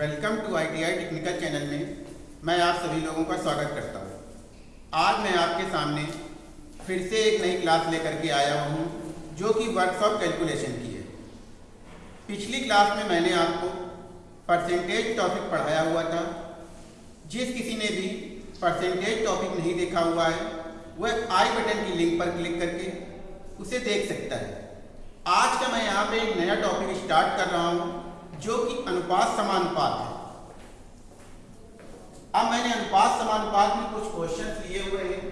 Welcome to ITI technical channel में मैं आप सभी लोगों का स्वागत करता हूँ। आज मैं आपके सामने फिर से एक नई क्लास लेकर के आया हूँ, जो कि वर्कशॉप कैलकुलेशन की है। पिछली क्लास में मैंने आपको परसेंटेज टॉपिक पढ़ाया हुआ था। जिस किसी ने भी परसेंटेज टॉपिक नहीं देखा हुआ है, वह आई बटन की लिंक पर क्लिक करके उसे देख सकता है। आज का मैं यहाँ पे एक नया टॉपिक स्टार्ट कर रहा हूँ जो कि अनुपात समानुपात है। अब मैंने अनुपात समानुपात में कुछ क्वेश्चन लिए हुए हैं,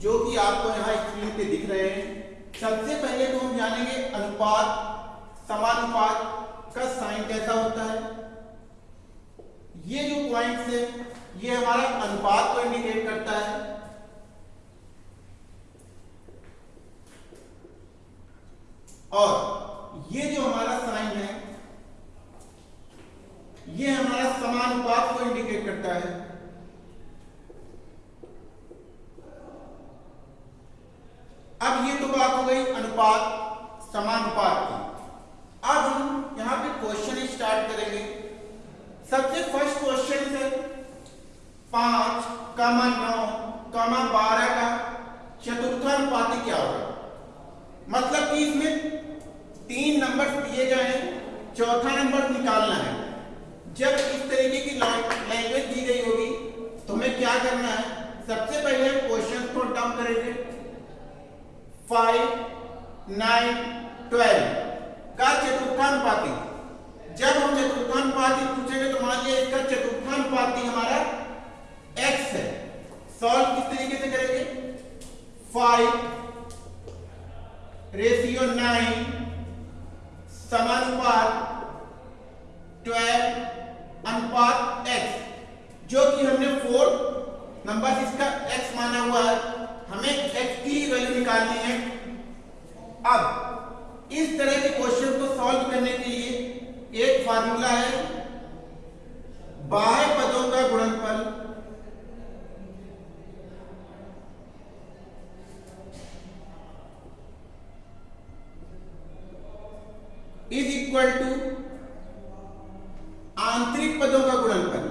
जो कि आपको यहाँ स्क्रीन पे दिख रहे हैं। सबसे पहले तो हम जानेंगे अनुपात समानुपात का साइन कैसा होता है। ये जो पॉइंट्स है, ये हमारा अनुपात को इंडिकेट करता है। और ये जो हमारा साइन है ये समानुपात को इंडिकेट करता है। अब ये तो बात हो गई अनुपात, समानुपात की। अब हम यहाँ पे क्वेश्चन स्टार्ट करेंगे। सबसे फ़र्स्ट क्वेश्चन है पाँच कमा नौ कमा बारह का चतुर्थानुपाती क्या होगा? मतलब कि इसमें तीन नंबर दिए गए हैं, चौथा नंबर निकालना है। जब इस तरीके की लैंग्वेज दी गई होगी तो हमें क्या करना है? सबसे पहले हम क्वेश्चन को डाउन करेंगे। फाइव नाइन ट्वेल्व का चतुर्थानुपाती जब हम चतुर्थान चतुर्थानुपाती पूछेंगे तो मान लिया इसका चतुर्थानुपाती हमारा एक्स है। सॉल्व किस तरीके से करेंगे? फाइव रेशियो नाइन समानुपात ट्वेल्व अनुपात एक्स जो कि हमने फोर नंबर इसका एक्स माना हुआ है, हमें एक्स की वैल्यू निकालनी है। अब, इस तरह के क्वेश्चन को सॉल्व करने के लिए एक फार्मूला है बाह्य पदों का गुणनफल। इज़ इक्वल टू आंतरिक पदों का गुणनफल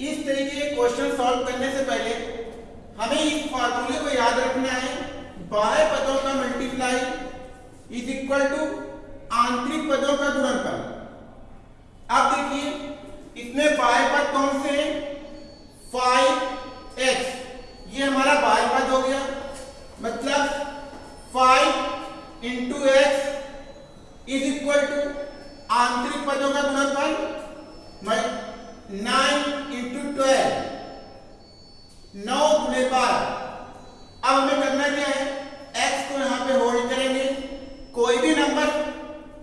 इस तरीके के क्वेश्चन सॉल्व करने से पहले हमें इस फार्मूले को याद रखना है बाह्य पदों का मल्टीप्लाई इज़ इक्वल टू आंतरिक पदों का गुणनफल। अब देखिए, इसमें बाह्य पद कौन से हैं? फाइव एक्स ये हमारा बाह्य पद हो गया मतलब five into x is equal to आंतरिक पदों का गुणनफल नाइन इंटू ट्वेल्व नौ गुणे बारह। अब हमें करना क्या है? एक्स को यहाँ पे होल्ड करेंगे कोई भी नंबर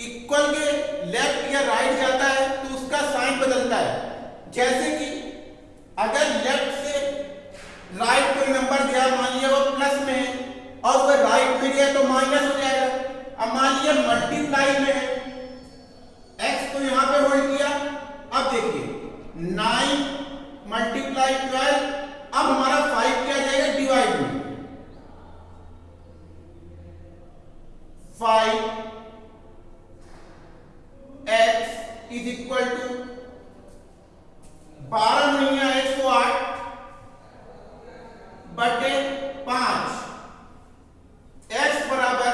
इक्वल के लेफ़्ट या राइट जाता है तो उसका साइन बदलता है जैसे कि अगर लेफ़्ट से राइट कोई नंबर दिया मान लिया वो प्लस में है और वो राइट में दिया तो माइनस हो जाएगा अब मान लिया मल्टीप्लाई में है एक्स को यहाँ पे होल्ड किया अब देखिए नाइन मल्टीप्लाई ट्वेल्व अब हमारा फाइव क्या जाएगा डिवाइड में five x is equal to बारह नहीं है एक सौ आठ बटे पाँच। एक्स बराबर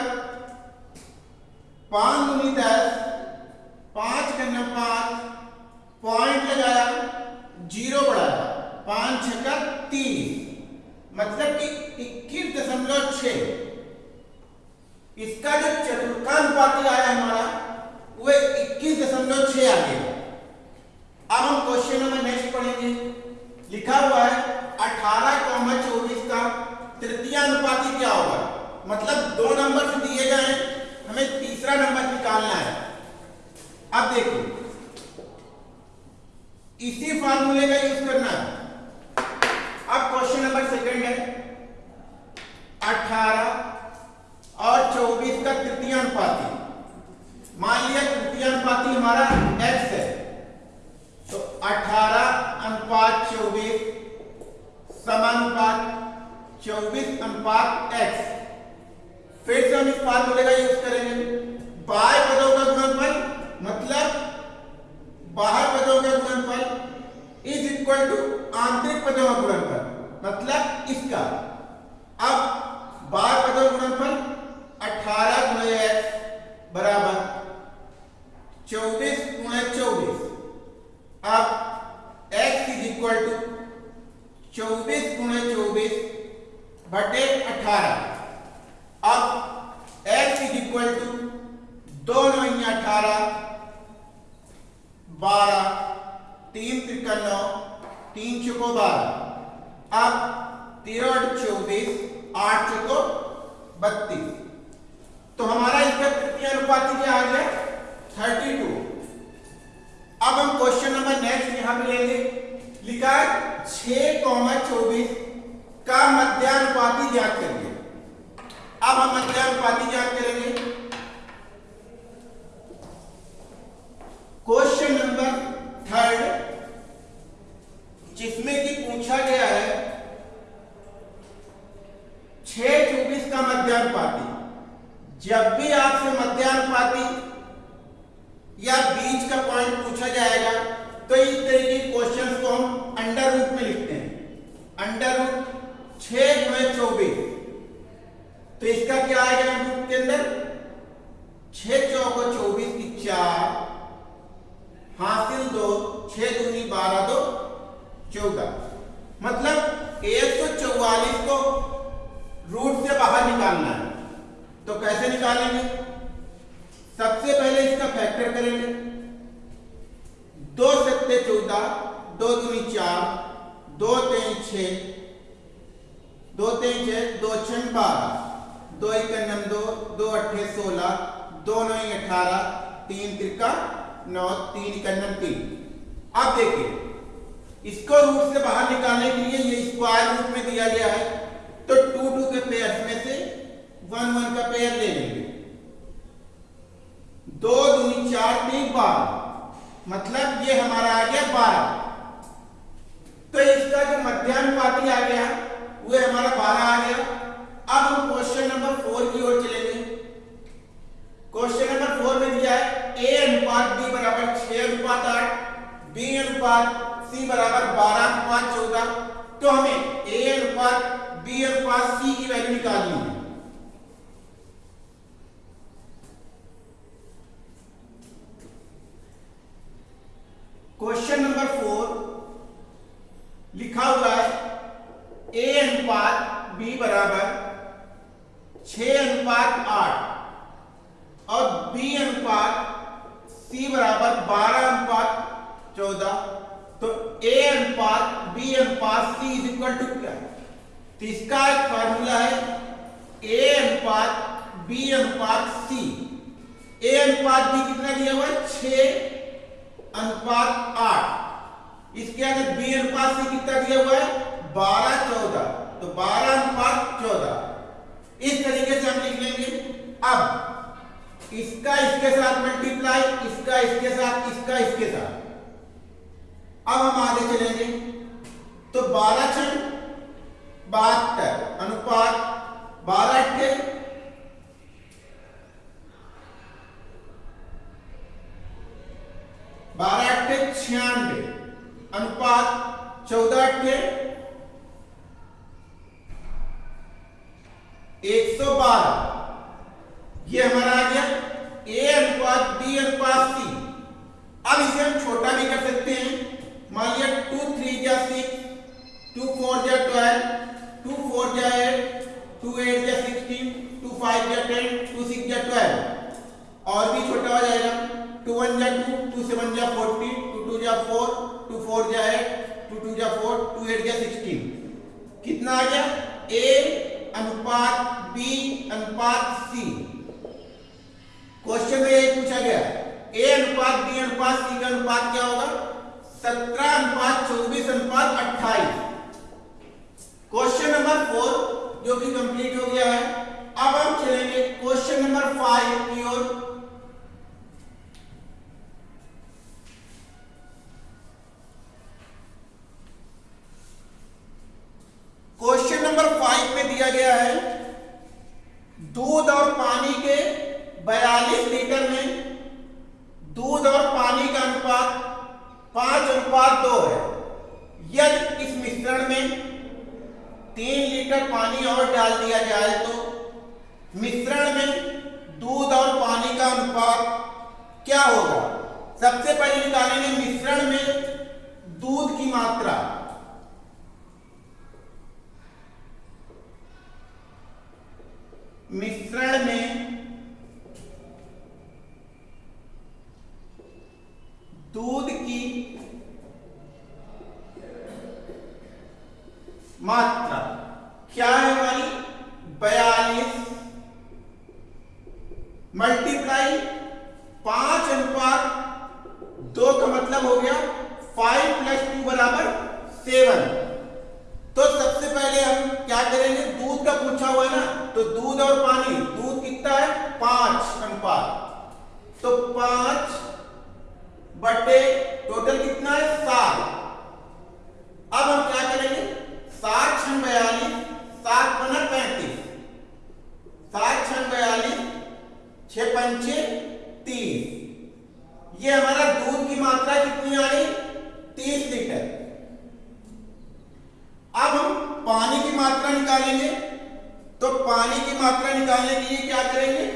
पाँच दूनी दस, पाँच पाँच पॉइंट लगाया, ज़ीरो बढ़ाया, पाँच छक्का तीस। मतलब कि इक्कीस दशमलव छ इसका जो चतुर्थानुपाती आया हमारा, वो इक्कीस दशमलव छ आ गया अब हम क्वेश्चन नंबर नेक्स्ट पढ़ेंगे। लिखा हुआ है, अठारह कॉमा चौबीस का तृतीय अनुपाती क्या होगा? मतलब दो नंबर से दिए हैं, हमें तीसरा नंबर निकालना है। अब देखो। इसी फार्मूले का यूज़ करना है। अब क्वेश्चन नंबर सेकंड है। अठारह और चौबीस का तृतीय अनुपाती मान लिया तृतीय अनुपाती हमारा x है तो 18 अंक अनुपात चौबीस समानुपात चौबीस अनुपात एक्स फिर से हम इस फार्मूले का यूज़ करेंगे बाह्य पदों का गुणनफल मतलब बाहर पदों का गुणनफल इज़ इक्वल टू आंतरिक पदों का गुणनफल मतलब इसका। अब पदों का गुणनफल अठारह गुणे एक्स बराबर चौबीस गुणे चौबीस। अब x इज़ इक्वल टू चौबीस गुणे चौबीस बटे अठारह। अब x इज़ इक्वल टू दो नौ अठारह, बारह, तीन त्रिका नौ तीन चुको बारह। अब तेरह, चौबीस, आठ, चुको बत्तीस। तो हमारा इसका तृतीय अनुपात क्या आ गया थर्टी टू। अब हम क्वेश्चन नंबर नेक्स्ट यहाँ पे लेंगे। लिखा है छह कौमा चौबीस का मध्यानुपाती ज्ञात करिए। अब हम मध्यानुपाती ज्ञात करेंगे। क्वेश्चन नंबर थर्ड जिसमें कि पूछा गया है छह चौबीस का मध्यानुपाती जब भी आपसे मध्यानुपाती या बीच का पॉइंट पूछा जाएगा तो इस तरीके के क्वेश्चंस को हम अंडर रूट में लिखते हैं। अंडर रूट छ गुणे चौबीस। तो इसका क्या आएगा रूट के अंदर? छ चौको चौबीस की चार। हासिल दो छ दूनी बारह दो, चौदह। मतलब एक सौ चौवालीस को बाहर निकालना है। तो कैसे निकालेंगे? सबसे पहले इसका फैक्टर करेंगे। दो सत्ते चौदह, दो दूनी चार, दो तीन छ दो तीन छ दो छन बारह, दो इक्यानम दो दो अट्ठे सोलह, दो नौ अठारह, तीन तिरका नौ, तीन इक्यानम तीन। अब देखिए, इसको रूट से बाहर निकालने के लिए ये स्क्वायर रूट में दिया गया है। के पेयर में से वन वन का पेयर ले लेंगे। दो दूनी चार तीन बारह मतलब ये हमारा आ गया बारह। तो इसका जो मध्यानुपाती आ गया, वो हमारा बारह आ गया। अब हम क्वेश्चन नंबर फोर की ओर चलेंगे। क्वेश्चन नंबर फोर में दिया है ए अनुपात बी बराबर छह अनुपात आठ बी अनुपात सी बराबर बारह अनुपात चौदह। तो हमें ए अनुपात बी अनुपात सी की वैल्यू निकालनी है क्वेश्चन नंबर फोर लिखा हुआ है ए अनुपात बी बराबर छ अनुपात आठ और बी अनुपात सी बराबर बारह अनुपात चौदह। तो ए अनुपात बी अनुपात सी इज़ इक्वल टू तो इसका एक फॉर्मूला है ए अनुपात बी अनुपात सी ए अनुपात बी कितना दिया हुआ है? छ अनुपात आठ। इसके अंदर बी अनुपात से कितना दिया हुआ है? बारह, चौदह। तो बारह अनुपात चौदह। इस तरीके से हम लिख लेंगे। अब इसका इसके साथ मल्टीप्लाई इसका इसके साथ, इसका इसके साथ। अब हम आगे चलेंगे। तो बारह छन बहत्तर अनुपात बारह अट्ठे बारह अट्ठे छियानवे, अनुपात चौदह अट्ठे एक सौ बारह। ये हमारा आ गया ए अनुपात बी अनुपात सी अब इसे हम छोटा भी कर सकते हैं। मान लिया टू थ्री या सिक्स टू फोर या ट्वेल्व टू फोर जा एट टू एट जा सिक्सटीन टू फाइव जा टेन टू सिक्स जा ट्वेल्व और भी छोटा हो जाएगा। टू वन जा टू टू सेवन जा फोर्टी टू टू जा फोर टू फोर जा एट टू टू जा फोर टू एट जा सिक्सटीन कितना आ गया? ए अनुपात बी अनुपात सी क्वेश्चन में यही पूछा गया। ए अनुपात बी अनुपात सी का अनुपात क्या होगा? सत्रह अनुपात चौबीस अनुपात अट्ठाईस। क्वेश्चन नंबर फोर जो कि कंप्लीट हो गया है, अब हम चलेंगे क्वेश्चन नंबर फाइव की ओर। क्वेश्चन नंबर फाइव में दिया गया है, दूध और पानी के 42 लीटर में दूध और पानी का अनुपात पाँच अनुपात दो है। यदि इस मिश्रण में तीन लीटर पानी और डाल दिया जाए तो मिश्रण में दूध और पानी का अनुपात क्या होगा? सबसे पहले निकालेंगे मिश्रण में दूध की मात्रा। मिश्रण में दूध की मात्रा क्या है हमारी बयालीस मल्टीप्लाई पाँच अनुपात दो का मतलब हो गया फाइव प्लस टू बराबर सेवन तो सबसे पहले हम क्या करेंगे दूध का पूछा हुआ है ना तो दूध और पानी, दूध कितना है? पाँच अनुपात। तो पाँच बटे टोटल कितना है? सात। अब हम क्या करेंगे? सात छन बयालीस, सात पना पैंतीस। सात छन बयालीस छ पंचे तीस। ये हमारा दूध की मात्रा कितनी आ गई? तीस लीटर। अब हम पानी की मात्रा निकालेंगे। तो पानी की मात्रा निकालने के लिए क्या करेंगे?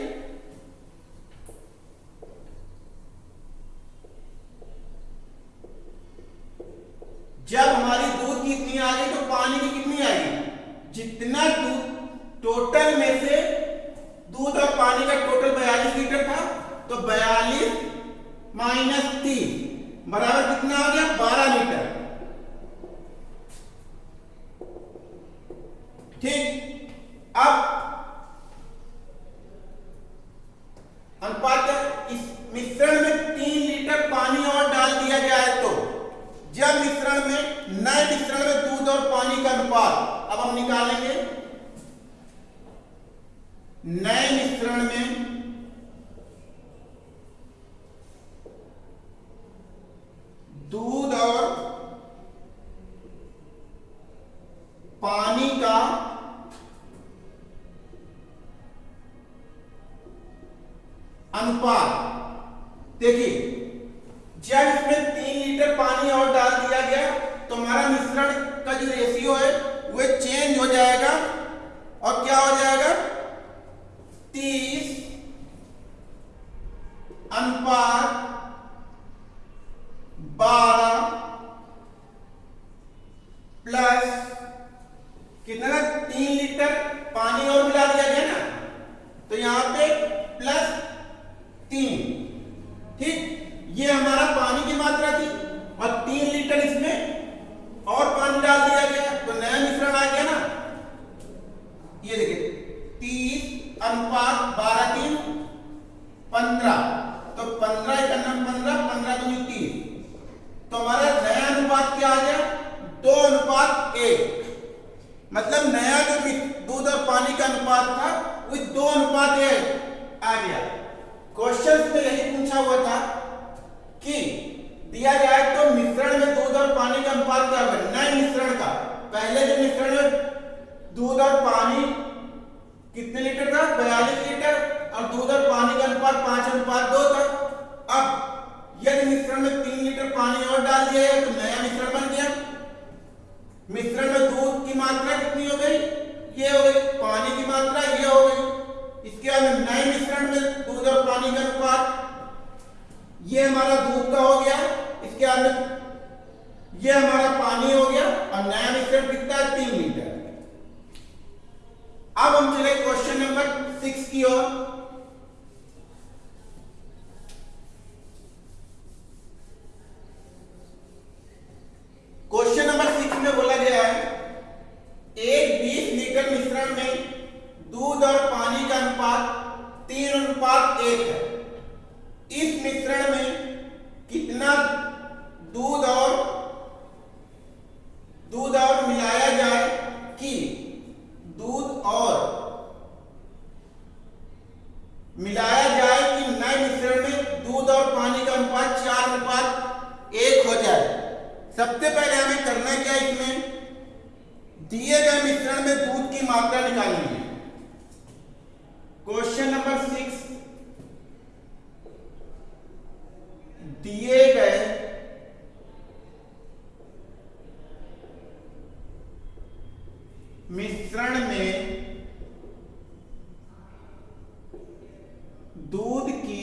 जब हमारी दूध की इतनी आ गई तो पानी की कितनी आएगी जितना दूध टोटल में से दूध और पानी का टोटल बयालीस लीटर था तो बयालीस माइनस तीस बराबर कितना आ गया? बारह लीटर। ठीक अब अनुपात इस मिश्रण में तीन लीटर पानी और डाल दिया जाए तो जब मिश्रण में नए मिश्रण में दूध और पानी का अनुपात अब हम निकालेंगे नए मिश्रण में दूध और पानी का अनुपात। देखिए जब इसमें तीन लीटर पानी और डाल दिया गया तो हमारा मिश्रण का जो रेशियो है वह चेंज हो जाएगा। और क्या हो जाएगा? तीस अनुपात बारह प्लस कितना तीन लीटर पानी और मिला दिया गया ना? तो यहाँ पे प्लस तीन। ठीक? ये हमारा पानी की मात्रा थी और तीन लीटर इसमें और पानी डाल दिया गया। तो नया मिश्रण आ गया ना? ये देखिए, तीस अनुपात बारह तीन, पंद्रह। तो पंद्रह एक अन्नम पंद्रह पंद्रह दूनी तीस। तो हमारा नया अनुपात क्या आ गया? दो अनुपात एक। मतलब नया जो दूध और पानी का अनुपात था, वो दो अनुपात आ गया। क्वेश्चन में यही पूछा हुआ था कि दिया जाए तो मिश्रण में दूध और पानी का अनुपात क्या होगा? नए मिश्रण का। पहले जो मिश्रण में दूध और पानी कितने लीटर था? बयालीस लीटर। और दूध और पानी का अनुपात पाँच, अनुपात दो था। अब यदि मिश्रण में तीन लीटर पानी और डाल दिया तो नया मिश्रण बन गया। मिश्रण में मात्रा कितनी हो गई? ये हो गई पानी की मात्रा, ये हो गई। इसके बाद नए मिश्रण में दूध और पानी का अनुपात। ये हमारा दूध का हो गया। इसके बाद ये हमारा पानी हो गया। और नया मिश्रण कितना है? तीन लीटर। अब हम चले क्वेश्चन नंबर सिक्स की ओर। सबसे पहले हमें करना क्या है इसमें? दिए गए मिश्रण में दूध की मात्रा निकालनी है क्वेश्चन नंबर सिक्स दिए गए मिश्रण में दूध की